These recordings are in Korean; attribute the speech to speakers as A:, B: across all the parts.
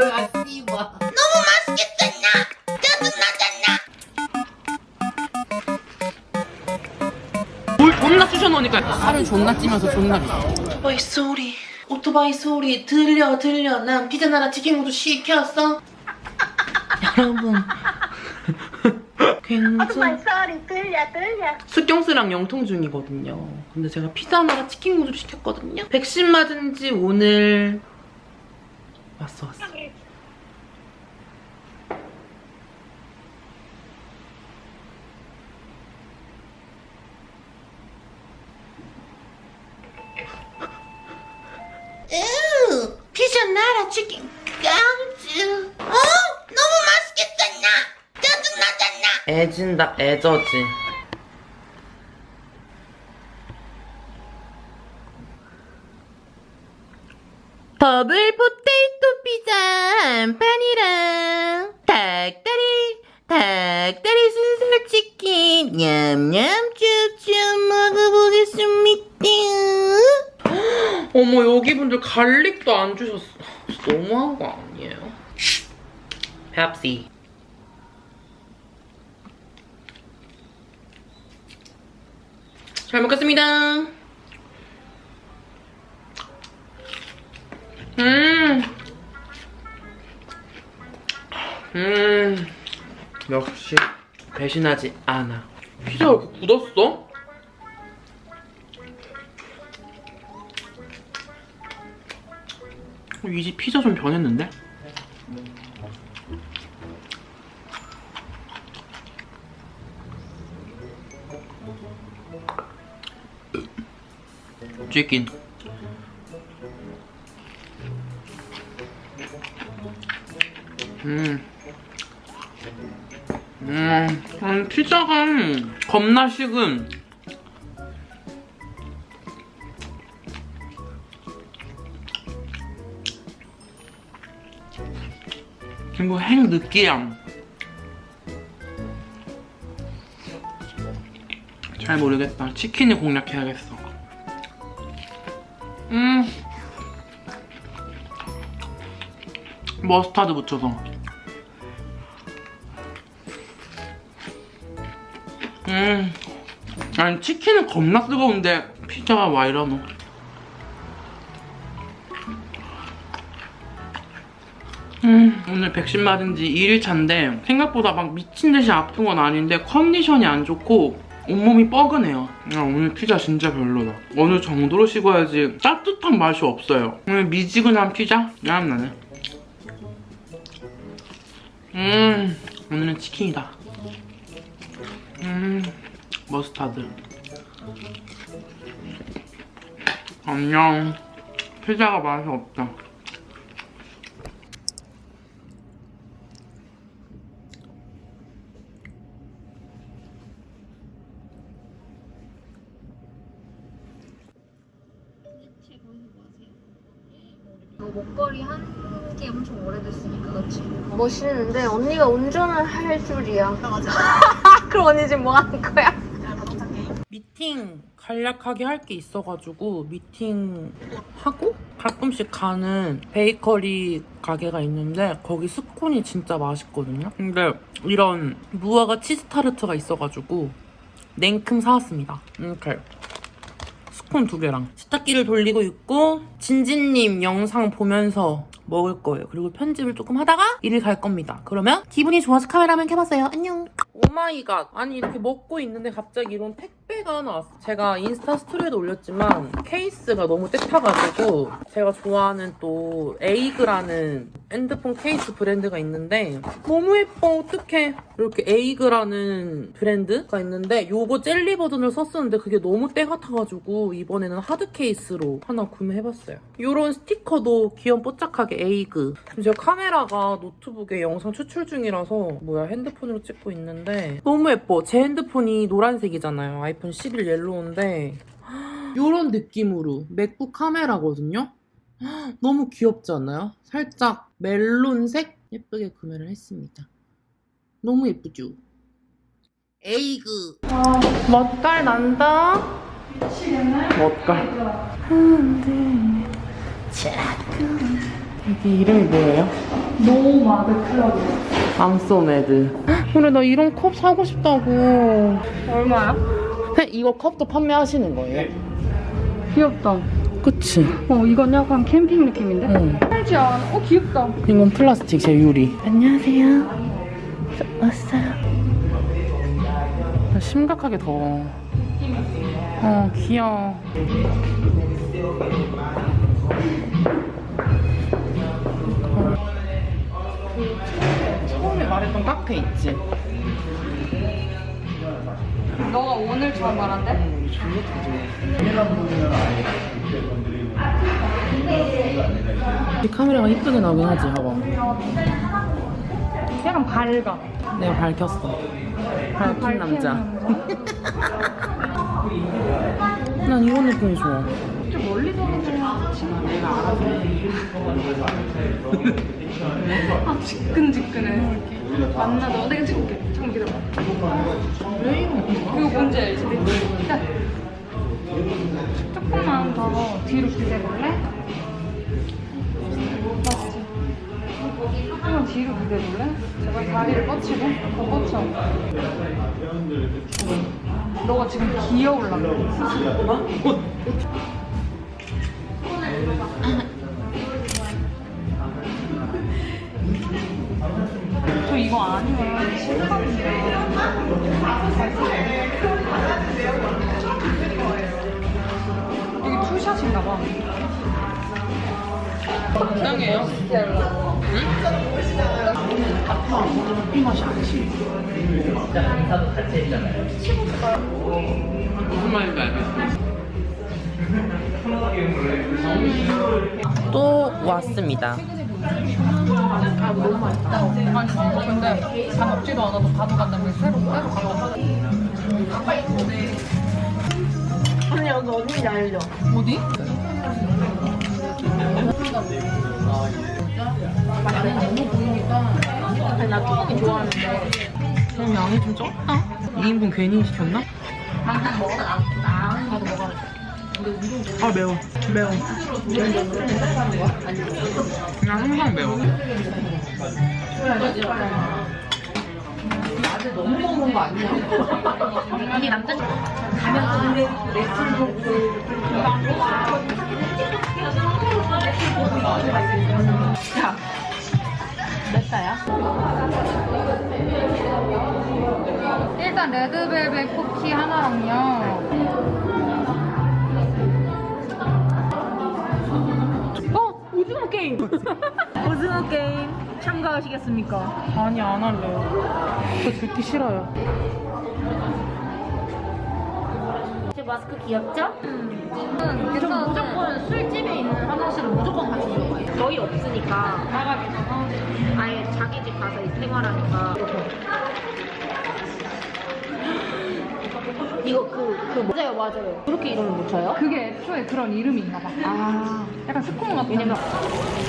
A: 뭐야 씨발
B: 너무 맛있겠다 나 짜증나잖아.
A: 뭘 존나 쑤셔놓으니까. 살을 존나 찌면서 존나 비싸
B: 오토바이 소리. 오토바이 소리 들려 들려. 난 피자 나라 치킨구도 시켰어. 여러분. 굉장히
C: 소리 들려 들려.
B: 숙경스랑 영통 중이거든요. 근데 제가 피자 나라 치킨 구도 시켰거든요. 백신 맞은 지 오늘 왔어 왔어. 으, 피자 나라 치킨 깡즈 어? 너무 맛있겠다 나 짜증나잖아 애진다 애저지. 더블 포테이토 한 판이랑 닭다리 닭다리 순살 치킨. 냠냠 쭉쭉 먹어보겠습니다. 어머 여기 분들 garlic도 안 주셨어. 너무한 거 아니에요? 펩시. 잘 먹겠습니다. 음. 음. 역시 배신하지 않아. 피자 왜 이렇게 굳었어? 이 집 피자 좀 변했는데? 치킨 음. 음, 음, 피자가 겁나 식은. 그리고 행 느끼함. 잘 모르겠다. 치킨을 공략해야겠어. 음. 머스타드 묻혀서. 음. 아니 치킨은 겁나 뜨거운데 피자가 와 이러노? 음 오늘 백신 맞은 지 2일차인데 생각보다 막 미친 듯이 아픈 건 아닌데 컨디션이 안 좋고 온몸이 뻐근해요. 야, 오늘 피자 진짜 별로다. 어느 정도로 식어야지 따뜻한 맛이 없어요. 오늘 미지근한 피자? 야 나네 음 오늘은 치킨이다 음, 머스타드. 안녕. 피자가 맛이 없다.
C: 목걸이 한 게 엄청 오래됐으니까 그렇지 멋있는데 언니가 운전을 할 줄이야 맞아 그럼 언니 지금 뭐 하는 거야?
B: 미팅 간략하게 할 게 있어가지고 미팅 하고 가끔씩 가는 베이커리 가게가 있는데 거기 스콘이 진짜 맛있거든요. 근데 이런 무화과 치즈 타르트가 있어가지고 냉큼 사왔습니다. 이렇게 스콘 두 개랑 세탁기를 돌리고 있고 진진님 영상 보면서 먹을 거예요. 그리고 편집을 조금 하다가 일을 갈 겁니다. 그러면 기분이 좋아서 카메라 한번 켜봤어요. 안녕. Oh my god. 아니 이렇게 먹고 있는데 갑자기 이런 택 배가 하나 왔어. 제가 인스타 스토리에도 올렸지만 케이스가 너무 때 타가지고 제가 좋아하는 또 에이그라는 핸드폰 케이스 브랜드가 있는데 너무 예뻐. 어떡해. 이렇게 에이그라는 브랜드가 있는데 요거 젤리 버전을 썼었는데 그게 너무 때 타가지고 이번에는 하드 케이스로 하나 구매해봤어요. 요런 스티커도 귀염 뽀짝하게 에이그. 지금 제가 카메라가 노트북에 영상 추출 중이라서 뭐야 핸드폰으로 찍고 있는데 너무 예뻐. 제 핸드폰이 노란색이잖아요. 아이폰 11 옐로우인데 요런 느낌으로 맥북 카메라거든요. 너무 귀엽지 않아요? 살짝 멜론색 예쁘게 구매를 했습니다. 너무 예쁘죠? 에이그 멋깔 난다 멋깔 자꾸 이게 이름이 뭐예요?
C: 노마드 클럽.
B: I'm so mad. 그래 나 이런 컵 사고 싶다고.
C: 얼마야?
B: 이거 컵도 판매하시는 거예요?
C: 귀엽다.
B: 그치?
C: 어, 이건 약간 캠핑 느낌인데?
B: 응.
C: 알지 않아? 어, 귀엽다.
B: 이건 플라스틱 제 유리. 안녕하세요. 왔어요. 심각하게 더워. 어 귀여워. 그 처음에 말했던 카페 있지?
C: 너가 오늘 처음 말한대?
B: 이 카메라가 이쁘게 나오긴 하지, 봐봐.
C: 약간 밝아.
B: 내가 밝혔어. 밝힌 남자. 난 이런 느낌이 좋아.
C: 좀 멀리서 보면
B: 내가 알아서.
C: 아, 지끈지끈해. 맞나? 너 내가 찍을게. 잠깐 기다려. 뭔지 알지? 야. 조금만 더 뒤로 기대볼래? 조금만 뒤로 기대볼래? 제발 다리를 뻗치고 더 뻗쳐 너가 지금 기어올라 저 이거 아니면 실감인데 여기 투샷인가 봐.
B: 이상해요. 커피 맛이 아니지. 무슨 말인지 알겠어. 또 왔습니다.
C: 아, 너무 맛있다. 아니, 근데 다 먹지도 않아서 가져간다면 새로 새로 가져가.
A: 언니 여기 어딘지 알죠?
C: 어디?
A: 나는 너무 보이니까 아니, 나 뚜껑이 좋아하는데
B: 그럼 양이 좀 적다. 2인분 괜히 시켰나?
A: 방금 먹어라 나 나도 먹어라
B: 아 매워. 매워. 그냥 항상 매워.
A: 너무 먹는 거 아니야? 아니 남자 가면 레스토랑 야, 몇 사야?
C: 일단 레드벨벳 쿠키 하나랑요.
A: 오징어 게임! 오징어 게임 참가하시겠습니까?
B: 아니 안 할래요. 저 뷰티 싫어요.
A: 제 마스크 귀엽죠?
C: 음,
A: 전 무조건 술집에 있는 화장실은 무조건 같이 들어가요. 저희 없으니까
C: 나가기 전
A: 아예 자기 집 가서 이 생활하니까 이거 그, 그 맞아요 맞아요 그렇게 이름을 못 쳐요?
C: 그게 애초에 그런 이름이 있나 봐.
A: 아
C: 약간 스콘 같은.
A: 왜냐면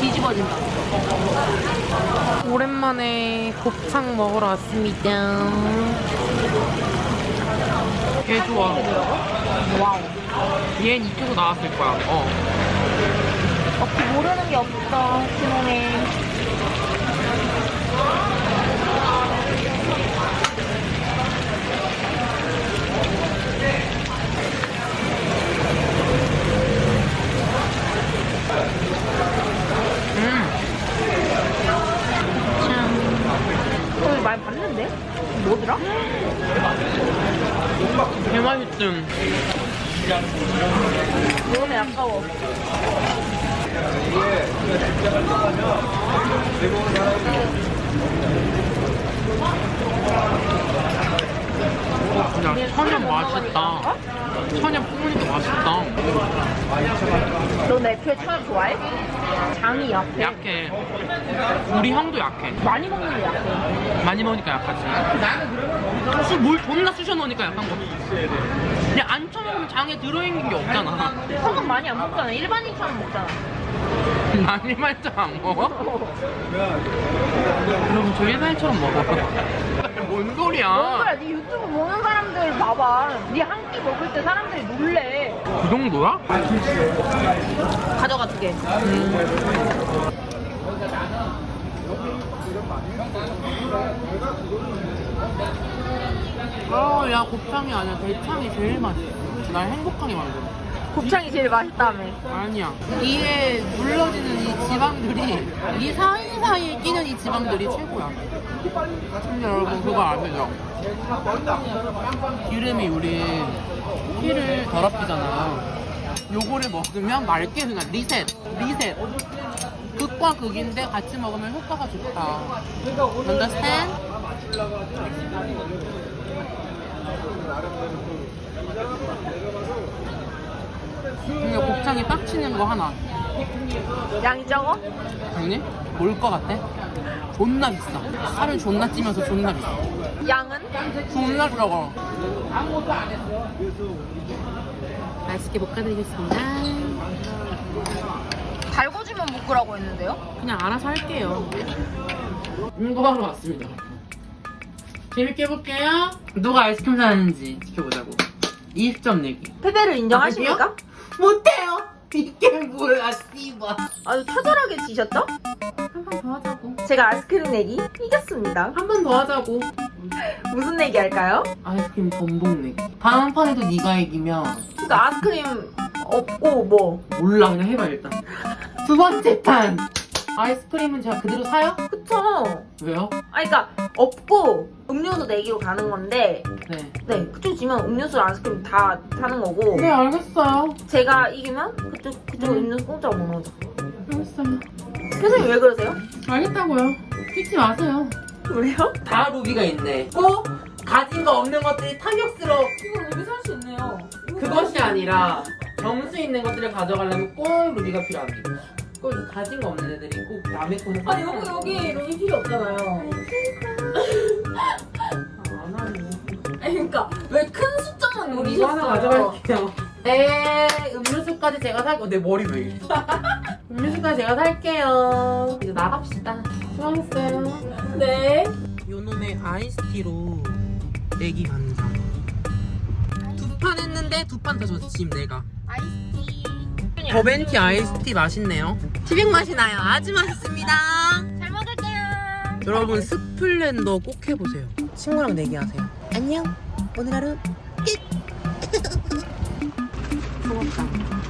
A: 뒤집어진다
B: 오랜만에 곱창 먹으러 왔습니다. 얘 좋아.
A: 와우
B: 얘는 이쪽으로 나왔을 거야. 어.
A: 어떻게 모르는 게 없어 신혼에
B: 음.
A: 오늘 많이 봤는데? 뭐더라?
B: 개맛있음.
A: 너네 아까워
B: 야, 천연 맛있다. 천연 뿌니까 맛있다.
A: 너 애초에 천연 좋아해? 장이 약해
B: 약해. 우리 형도 약해.
A: 많이 먹는 게 약해
B: 많이 먹으니까 약하지. 술물 존나 쑤셔 넣으니까 약한 거지. 그냥 안 쳐먹으면 장에 들어있는 게 없잖아.
A: 성분 많이 안 먹잖아 일반인처럼 먹잖아
B: 많이 말자 안 먹어? 그럼 저 일반인처럼 먹어. 뭔 소리야?
A: 뭔거야 네 유튜브 보는 사람들 봐봐 네 한 끼 먹을 때 사람들이 놀래
B: 그 정도야?
A: 가져가 두개 음.
B: 아, 야, 곱창이 아니라 대창이 제일 맛있어. 날 행복하게 만들어.
A: 곱창이 제일 맛있다며.
B: 아니야. 이에 물러지는 이 지방들이 이 사이사이에 끼는 이 지방들이 최고야. 근데 여러분 그거 아시죠? 기름이 우리 피를 더럽히잖아. 요거를 먹으면 맑게 그냥 리셋, 리셋. 극과 극인데 같이 먹으면 효과가 좋다. Understand? 근데 곱창이 빡치는 거 하나.
A: 양이 적어?
B: 아니? 뭘것 같아? 존나 비싸. 살을 존나 찌면서 존나 비싸.
A: 양은?
B: 존나 적어. 맛있게 볶아드리겠습니다.
A: 달궈지면 묶으라고 했는데요?
B: 그냥 알아서 할게요. 응고하러 왔습니다. 재밌게 해볼게요. 누가 아이스크림 사는지 지켜보자고. 20점 내기.
A: 패배를 인정하십니까?
B: 못해요. 이게 뭐야, 씨발.
A: 아주 처절하게 지셨죠?
B: 한 번 더 하자고.
A: 제가 아이스크림 내기 이겼습니다.
B: 한 번 더 하자고.
A: 무슨 내기 할까요?
B: 아이스크림 전복 내기. 다음 판에도 네가 이기면
A: 그러니까 아이스크림 없고 뭐
B: 몰라 그냥 해봐 일단. 두 번째 판. 아이스크림은 제가 그대로 사요?
A: 그쵸?
B: 왜요?
A: 아 그러니까 없고 음료수 내기로 가는 건데
B: 네.
A: 네 그쪽 지면 음료수 아이스크림 다 사는 거고
B: 네 알겠어요.
A: 제가 이기면 그쪽 그쪽
B: 음.
A: 음료수 공짜로 먹는 거죠.
B: 알겠어요.
A: 선생님 왜 그러세요?
B: 알겠다고요. 찍지 마세요.
A: 왜요?
B: 다 루비가 있네. 꼭 가진 거 없는 것들이 탐욕스러워.
A: 이거 여기 살수 있네요.
B: 그것이 아니라 점수 있는 것들을 가져가려면 꼭 루비가 필요합니다. 꼭 가진 거 없는 애들이 꼭 남의 거에서
A: 아니 여기 여기 여기 필요 없잖아요.
B: 안 하네.
A: 아니 그러니까 왜 큰 숫자만
B: 그럼 이거 하나 가져갈게요. 네, 음료수까지 제가 살게요. 내 머리 왜 이래? 음료수까지 제가 살게요. 이제 나갑시다. 수고하셨어요.
A: 네.
B: 요놈의 아이스티로 내기 간장. 두판 했는데 두 판다 졌지, 지금 내가.
A: 아이스 티.
B: 버벤티 아이스티 맛있네요. 티백 맛이 나요. 아주 맛있습니다.
A: 잘 먹을게요.
B: 여러분 스플렌더 꼭 해보세요. 친구랑 내기하세요. 안녕. 오늘 하루 끝. 소금빵.